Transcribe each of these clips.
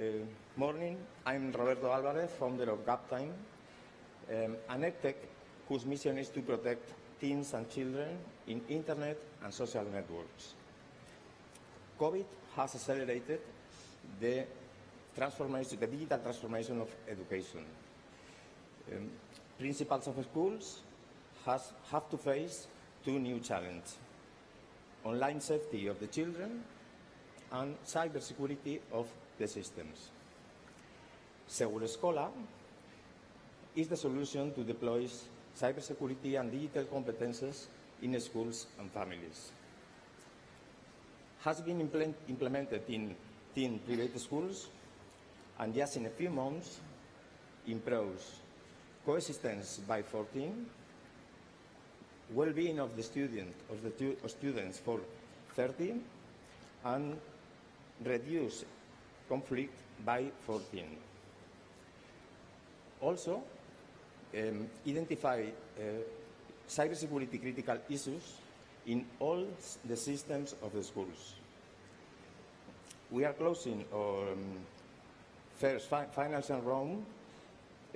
Uh, morning, I'm Roberto Alvarez, founder of GapTime, um, an edtech whose mission is to protect teens and children in internet and social networks. COVID has accelerated the transformation, the digital transformation of education. Um, principals of schools has, have to face two new challenges. Online safety of the children and cybersecurity of the systems. Seguro Escola is the solution to deploy cybersecurity and digital competences in schools and families. Has been implement, implemented in 10 private schools and just in a few months improves coexistence by 14, well-being of the student, of the students for 30, and reduce conflict by 14. Also, um, identify uh, cybersecurity critical issues in all the systems of the schools. We are closing our um, first fi- financial round,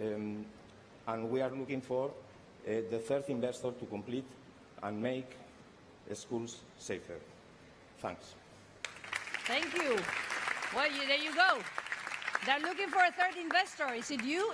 um, and we are looking for uh, the third investor to complete and make the schools safer. Thanks. Thank you. Well, you, there you go. They're looking for a third investor. Is it you?